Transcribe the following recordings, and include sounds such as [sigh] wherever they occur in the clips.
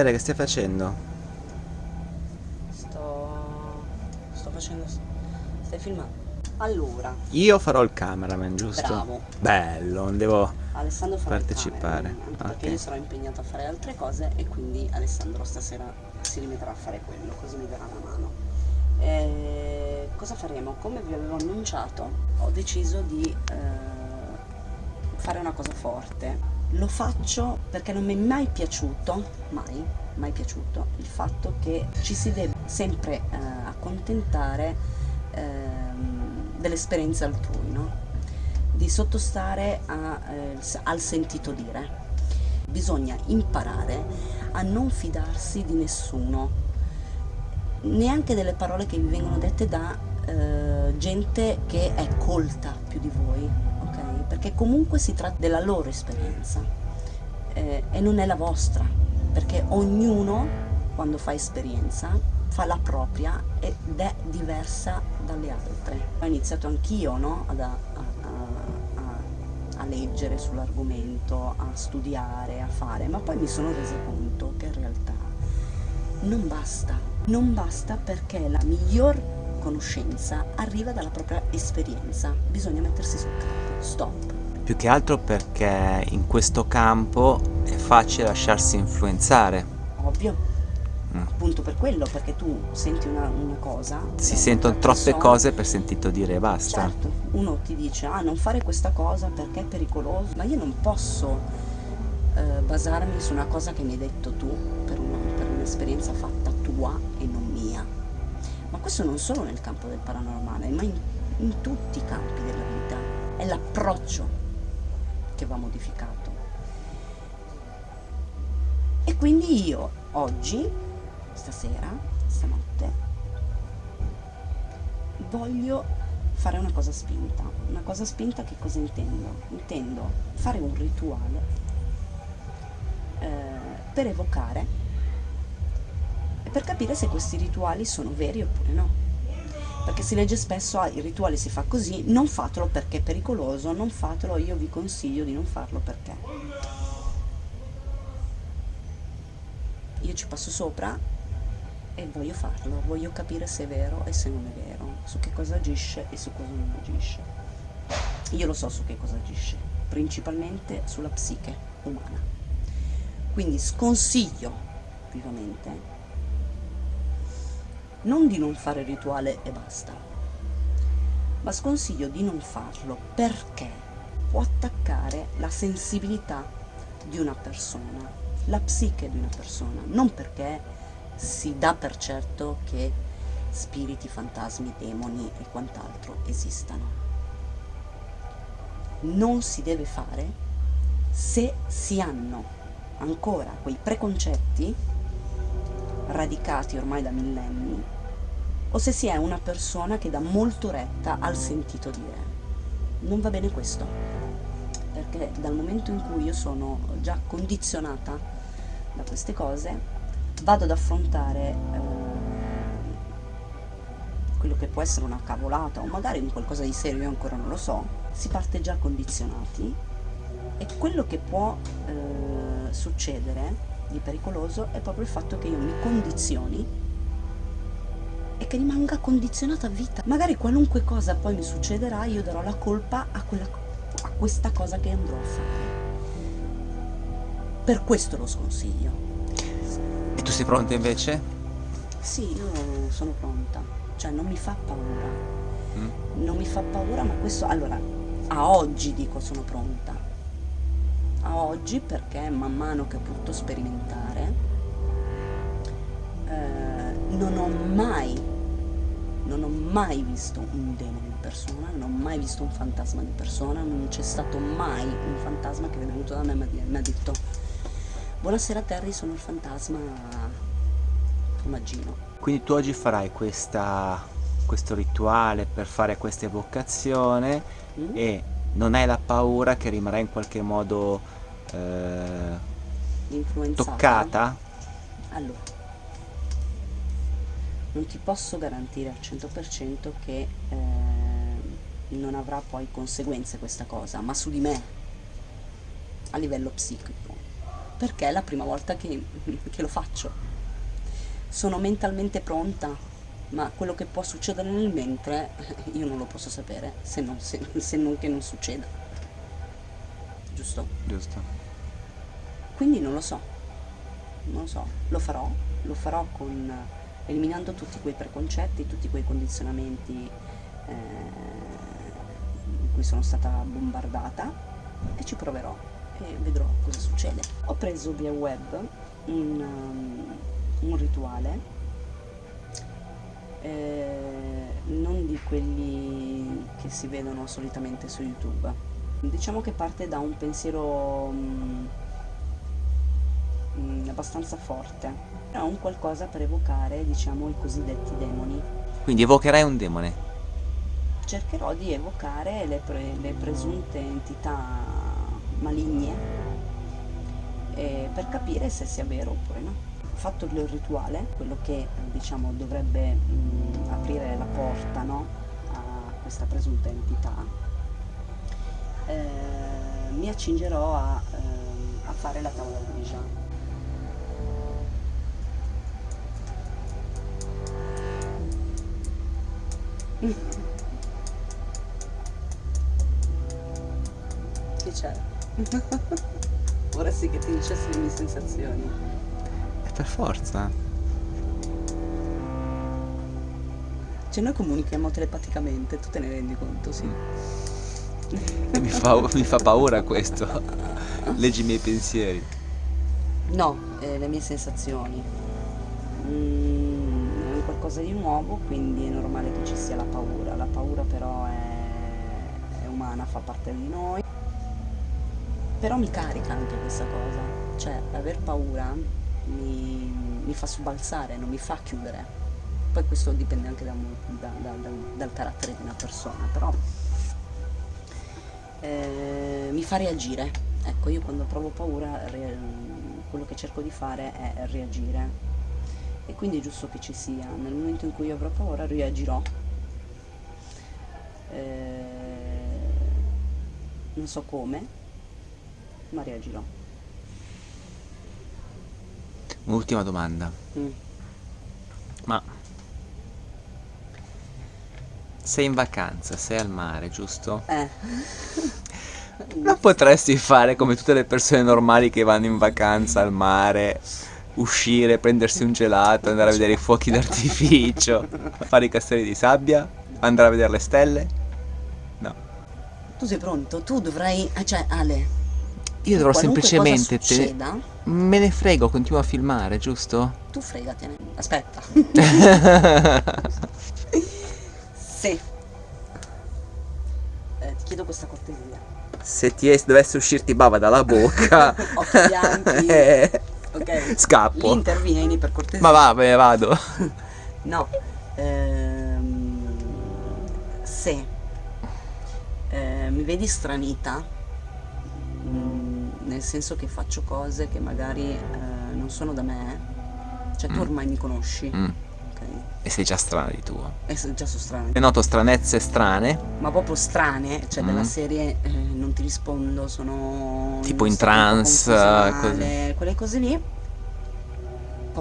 Tere, che stai facendo? Sto... sto facendo... stai filmando? Allora, Io farò il cameraman, giusto? Bravo. Bello, non devo Alessandro farà il partecipare. cameraman, anche perché io sarò impegnato a fare altre cose e quindi Alessandro stasera si rimetterà a fare quello, così mi darà una mano. Eh, cosa faremo? Come vi avevo annunciato, ho deciso di eh, fare una cosa forte. Lo faccio perché non mi è mai piaciuto, mai, mai piaciuto, il fatto che ci si debba sempre eh, accontentare ehm, dell'esperienza altrui, no? di sottostare a, eh, al sentito dire. Bisogna imparare a non fidarsi di nessuno, neanche delle parole che vi vengono dette da eh, gente che è colta più di voi? Perché comunque si tratta della loro esperienza eh, e non è la vostra, perché ognuno quando fa esperienza fa la propria ed è diversa dalle altre. Ho iniziato anch'io no? A, a- a- a leggere sull'argomento, a studiare, a fare, ma poi mi sono resa conto che in realtà non basta, non basta perché la miglior conoscenza arriva dalla propria esperienza, bisogna mettersi sul campo, stop. Più che altro perché in questo campo è facile lasciarsi influenzare. Ovvio, Mm. appunto per quello, perché tu senti una, una cosa. Si da sentono troppe persona, cose per sentito dire basta. Certo, uno ti dice ah non fare questa cosa perché è pericoloso, ma io non posso eh, basarmi su una cosa che mi hai detto tu per un'esperienza fatta tua e non mia. Ma questo non solo nel campo del paranormale, ma in, in tutti i campi della vita. È l'approccio che va modificato. E quindi io oggi, stasera, stanotte, voglio fare una cosa spinta. Una cosa spinta che cosa intendo? Intendo fare un rituale eh, per evocare e per capire se questi rituali sono veri oppure no. Perché si legge spesso, ah, il rituale si fa così, non fatelo perché è pericoloso, non fatelo, io vi consiglio di non farlo perché. Io ci passo sopra e voglio farlo, voglio capire se è vero e se non è vero, su che cosa agisce e su cosa non agisce. Io lo so su che cosa agisce, principalmente sulla psiche umana. Quindi sconsiglio vivamente non di non fare rituale e basta, ma sconsiglio di non farlo perché può attaccare la sensibilità di una persona, la psiche di una persona, non perché si dà per certo che spiriti, fantasmi, demoni e quant'altro esistano. Non si deve fare se si hanno ancora quei preconcetti radicati ormai da millenni o se si è una persona che dà molto retta al sentito dire. Non va bene questo, perché dal momento in cui io sono già condizionata da queste cose, vado ad affrontare eh, quello che può essere una cavolata o magari un qualcosa di serio, io ancora non lo so, si parte già condizionati e quello che può eh, succedere di pericoloso è proprio il fatto che io mi condizioni e che rimanga condizionata a vita. Magari qualunque cosa poi mi succederà, io darò la colpa a, quella, a questa cosa che andrò a fare. Per questo lo sconsiglio. E tu sei pronta invece? Sì, io sono pronta, cioè non mi fa paura, Mm? non mi fa paura, ma questo, allora, a oggi dico sono pronta, a oggi perché man mano che ho potuto sperimentare, eh, non ho mai, non ho mai visto un demone in persona, non ho mai visto un fantasma di persona, non c'è stato mai un fantasma che è venuto da me e mi ha- detto buonasera Terry, sono il fantasma Maggino. Quindi tu oggi farai questa, questo rituale per fare questa evocazione Mm? e non hai la paura che rimarrà in qualche modo eh, toccata? Allora, non ti posso garantire al 100% che eh, non avrà poi conseguenze questa cosa, ma su di me, a livello psichico. perché è la prima volta che, [laughs] che lo faccio. Sono mentalmente pronta, ma quello che può succedere nel mentre [laughs] io non lo posso sapere, se non, se, [laughs] se non che non succeda. Giusto? Giusto. Quindi non lo so, non lo so, lo farò, lo farò con, eliminando tutti quei preconcetti, tutti quei condizionamenti eh, in cui sono stata bombardata e ci proverò e vedrò cosa succede. Ho preso via web un, um, un rituale, eh, non di quelli che si vedono solitamente su YouTube. Diciamo che parte da un pensiero um, abbastanza forte, è un qualcosa per evocare, diciamo, i cosiddetti demoni. Quindi evocherai un demone? Cercherò di evocare le, pre le presunte entità maligne eh, per capire se sia vero oppure no. Fatto il rituale, quello che diciamo dovrebbe mh, aprire la porta no, a questa presunta entità, eh, mi accingerò a, eh, a fare la tavola Ouija. [laughs] Che c'è? [laughs] Vorresti che ti dicessi le mie sensazioni. Per forza. Cioè noi comunichiamo telepaticamente, tu te ne rendi conto, sì. mi, fa, mi fa paura questo. Leggi i miei pensieri. No, eh, le mie sensazioni. Mm, è qualcosa di nuovo, quindi è normale che ci sia la paura. La paura però è, è umana, fa parte di noi. Però mi carica anche questa cosa, cioè aver paura mi, mi fa sobbalzare, non mi fa chiudere. Poi questo dipende anche da, da, da, dal carattere di una persona, però eh, mi fa reagire. Ecco, io quando provo paura quello che cerco di fare è reagire e quindi è giusto che ci sia. Nel momento in cui io avrò paura reagirò. Eh, non so come, ma reagirò. Un'ultima domanda. Mm. Ma sei in vacanza, sei al mare, giusto? Eh. [laughs] Non potresti fare come tutte le persone normali che vanno in vacanza al mare, uscire, prendersi un gelato, andare a vedere i fuochi d'artificio, fare i castelli di sabbia, andare a vedere le stelle? No. Tu sei pronto? Tu dovrai... eh, Cioè, Ale... Io dovrò semplicemente... cosa te- succeda, Me ne frego, continuo a filmare, giusto? tu fregatene. Aspetta. [laughs] Sì. Eh, ti chiedo questa cortesia. Se ti es- dovesse uscirti bava dalla bocca, [laughs] Occhi bianchi. [laughs] eh, Ok. scappo. Intervieni per cortesia. Ma va, me ne vado. No. Ehm, se eh, mi vedi stranita, nel senso che faccio cose che magari eh, non sono da me, cioè tu Mm. ormai mi conosci, Mm? E sei già strana di tuo. E già sono strane. E noto stranezze strane, ma proprio strane, cioè della Mm. serie eh, non ti rispondo, sono Tipo in trance, confusionale, quelle cose lì.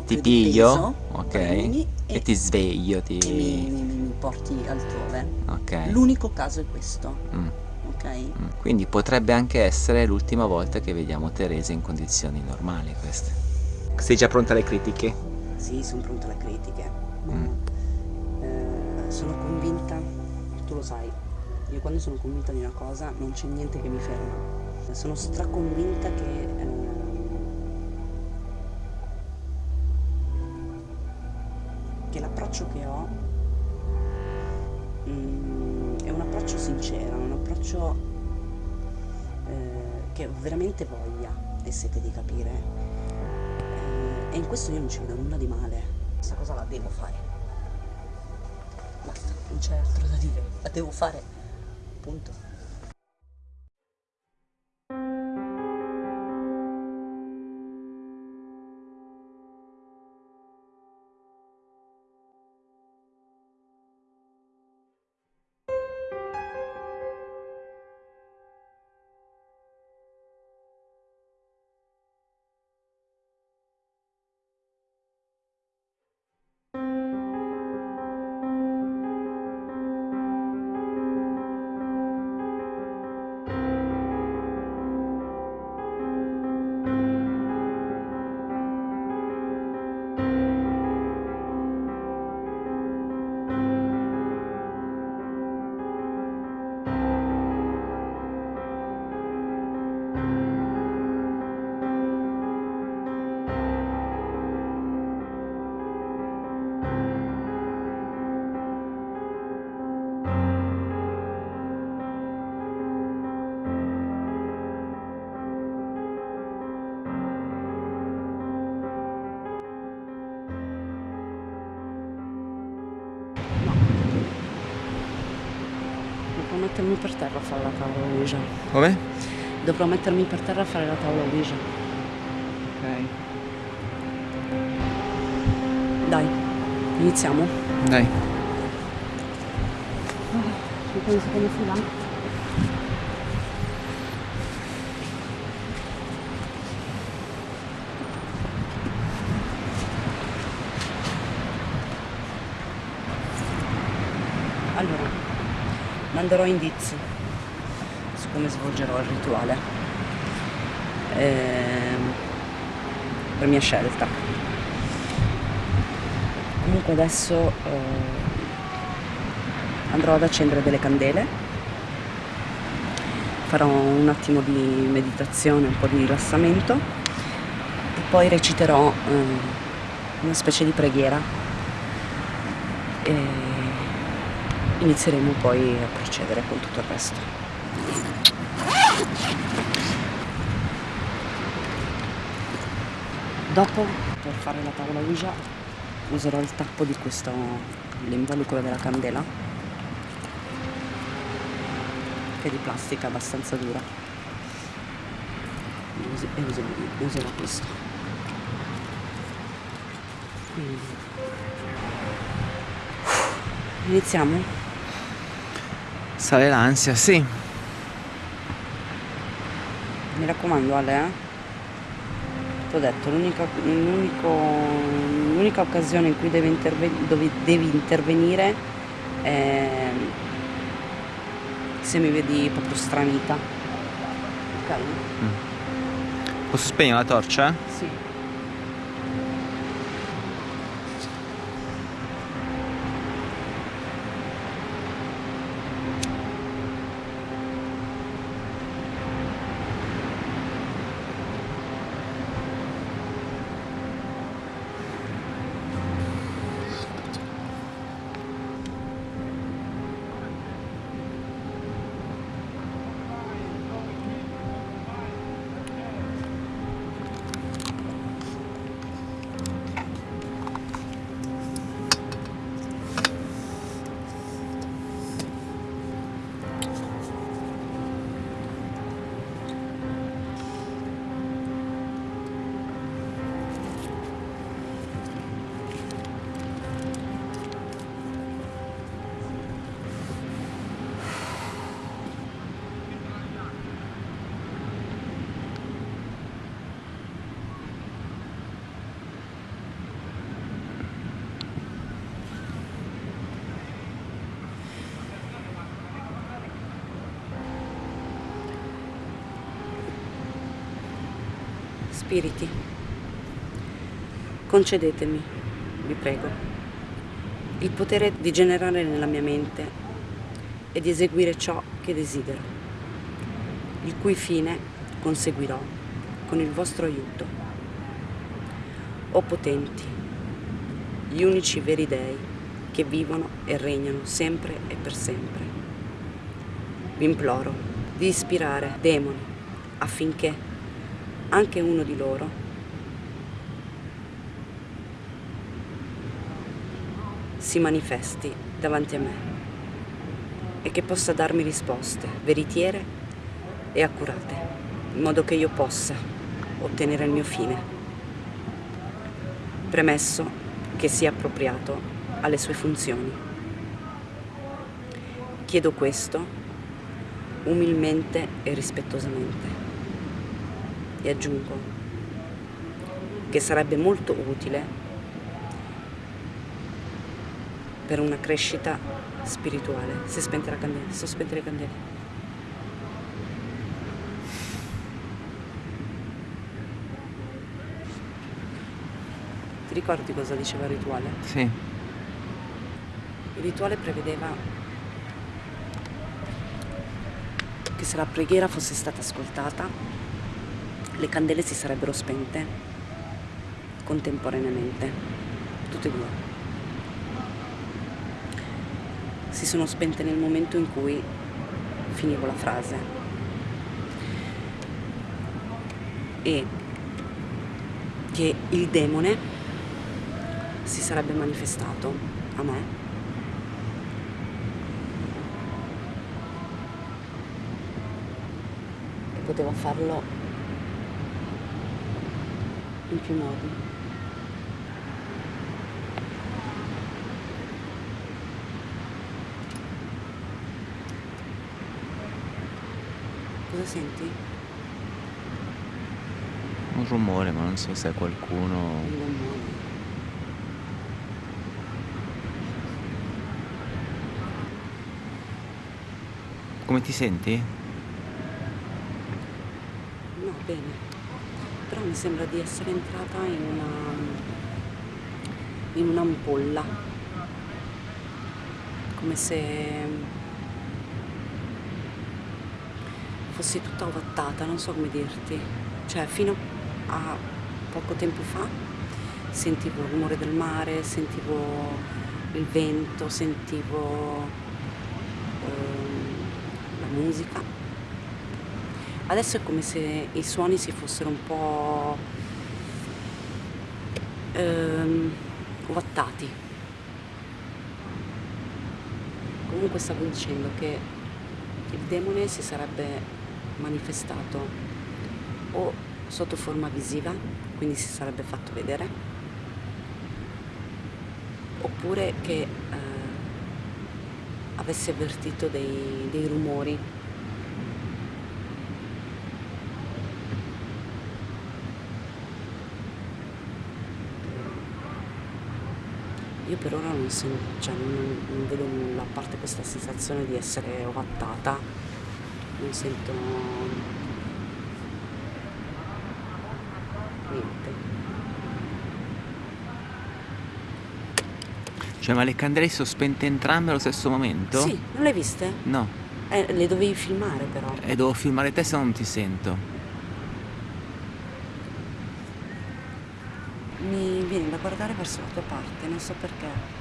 ti piglio, peso, ok, e, e, ti sveglio, e ti... mi- mi- mi porti altrove. Ok. L'unico caso è questo, Mm, ok? mm. Quindi potrebbe anche essere l'ultima volta che vediamo Teresa in condizioni normali queste. Sei già pronta alle critiche? Sì, sono pronta alle critiche. Mm. eh, sono convinta, tu lo sai, io quando sono convinta di una cosa non c'è niente che mi ferma. Sono straconvinta che ehm, che l'approccio che ho mm, è un approccio sincero, approccio eh, che veramente voglia e sete di capire. Eh, e in questo io non ci vedo nulla di male. Questa cosa la devo fare. Basta, non c'è altro da dire. La devo fare. Punto. Terra a fare la tavola Ouija. Come? Dovrò mettermi per terra a fare la tavola Ouija. Ok. Dai, iniziamo. Dai. Mi prendi seconda fila? Allora, manderò indizi come svolgerò il rituale. Ehm, per mia scelta. Comunque adesso eh, andrò ad accendere delle candele, farò un attimo di meditazione, un po' di rilassamento e poi reciterò eh, una specie di preghiera e inizieremo poi a procedere con tutto il resto. Dopo, per fare la tavola Ouija, userò il tappo di questo, l'involucro della candela, che è di plastica abbastanza dura. E us- userò, userò questo. Quindi. Iniziamo? Sale l'ansia, sì. Mi raccomando Ale, eh? Ti ho detto, l'unica, occasione in cui devi, interve- dove devi intervenire è se mi vedi proprio stranita. Ok? Posso spegnere la torcia? Sì. Spiriti, concedetemi, vi prego, il potere di generare nella mia mente e di eseguire ciò che desidero, il cui fine conseguirò con il vostro aiuto. O potenti, gli unici veri dei che vivono e regnano sempre e per sempre. Vi imploro di ispirare demoni affinché anche uno di loro si manifesti davanti a me e che possa darmi risposte veritiere e accurate, in modo che io possa ottenere il mio fine. Premesso che sia appropriato alle sue funzioni. Chiedo questo umilmente e rispettosamente e aggiungo che sarebbe molto utile per una crescita spirituale. Si è spenta la candela, sono spente le candele. Ti ricordi cosa diceva il rituale? Sì. Il rituale prevedeva che se la preghiera fosse stata ascoltata, le candele si sarebbero spente contemporaneamente, tutte e due. Si sono spente nel momento in cui finivo la frase. E che il demone si sarebbe manifestato a me poteva farlo in più modi. Cosa senti? Un rumore, ma non so se è qualcuno. Un gommone. Come ti senti? No, bene. Però mi sembra di essere entrata in una in un'ampolla. Come se fossi tutta ovattata, non so come dirti. Cioè, fino a poco tempo fa sentivo il rumore del mare, sentivo il vento, sentivo ehm, la musica. Adesso è come se i suoni si fossero un po' ehm, ovattati. Comunque stavo dicendo che il demone si sarebbe manifestato o sotto forma visiva, quindi si sarebbe fatto vedere, oppure che eh, avesse avvertito dei, dei rumori Io per ora non, sen- cioè, non, non vedo nulla, a parte questa sensazione di essere ovattata, non sento niente. Cioè, ma le candele sono spente entrambe allo stesso momento? Sì, non le hai viste? No, Eh, le dovevi filmare però. e devo filmare te se no non ti sento. Mi viene da guardare verso la tua parte, non so perché.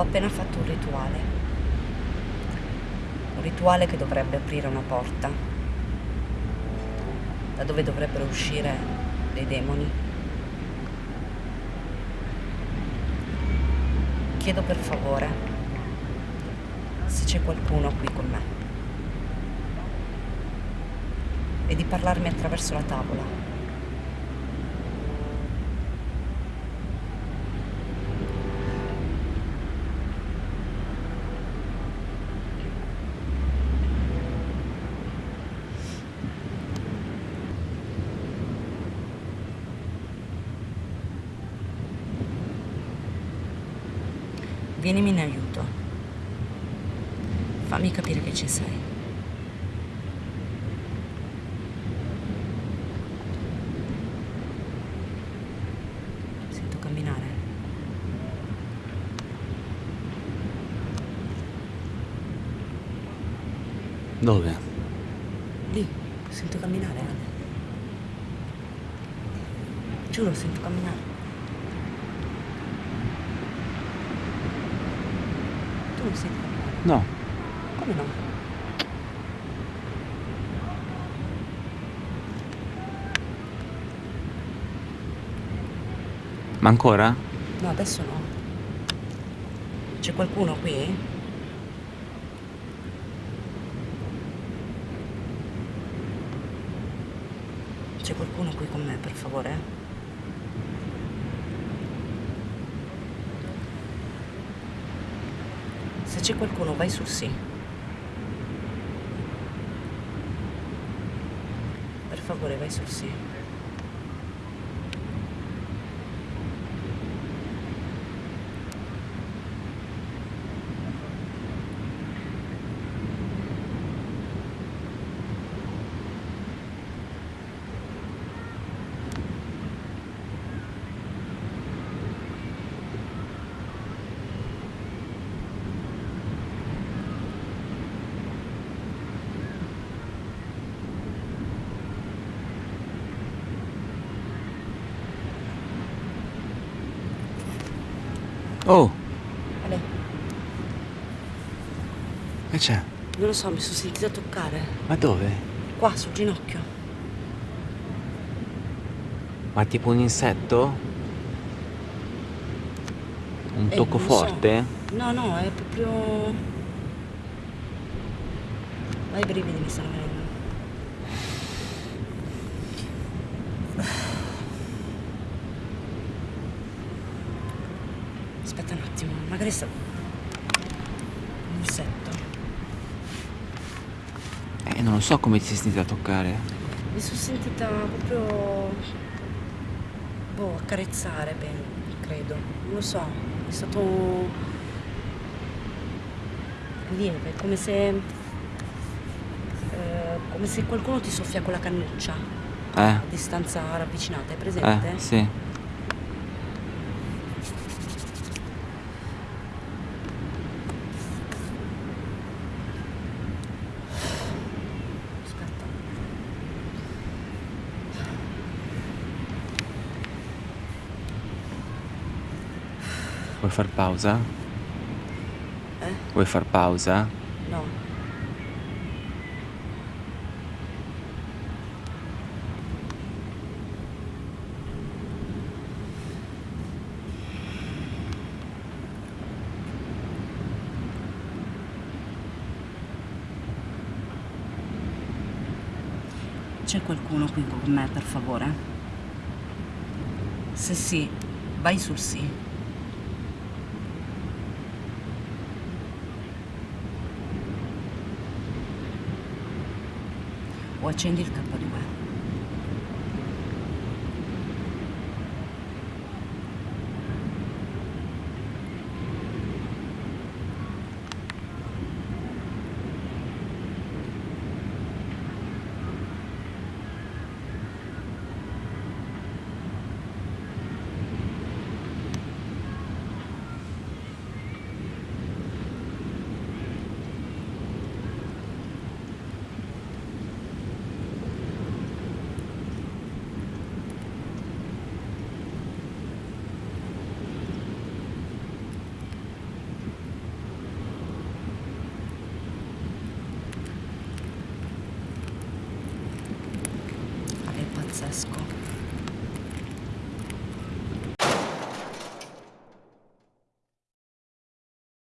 Ho appena fatto un rituale. Un rituale che dovrebbe aprire una porta, da dove dovrebbero uscire dei demoni. Chiedo per favore se c'è qualcuno qui con me e di parlarmi attraverso la tavola. Vienimi in aiuto. Fammi capire che ci sei. Sento camminare. Dove? Lì, sento camminare, Ale. Giuro, sento camminare. Tu non senti camminare? No. Come no? Ma ancora? No, adesso no. C'è qualcuno qui? C'è qualcuno qui con me, per favore? Se c'è qualcuno, vai sul sì. Per favore, vai sul sì. Oh, Ale, che c'è? non lo so, mi sono sentita toccare. Ma dove? Qua, sul ginocchio. Ma tipo un insetto? Un Eh, tocco non so. forte? No, no, è proprio... Ma i brividi mi stanno venendo. Aspetta un attimo, magari sta... Un insetto. Eh, non lo so come ti sei sentita a toccare. Mi sono sentita proprio... Boh, accarezzare, bene, credo. Non lo so, è stato... lieve, come se... eh, come se qualcuno ti soffia con la cannuccia Eh, a distanza ravvicinata, hai presente? eh, sì. Aspetta. Vuoi far pausa? Eh? Vuoi far pausa? No. C'è qualcuno qui con me, per favore? Se sì, vai sul sì. O accendi il K2.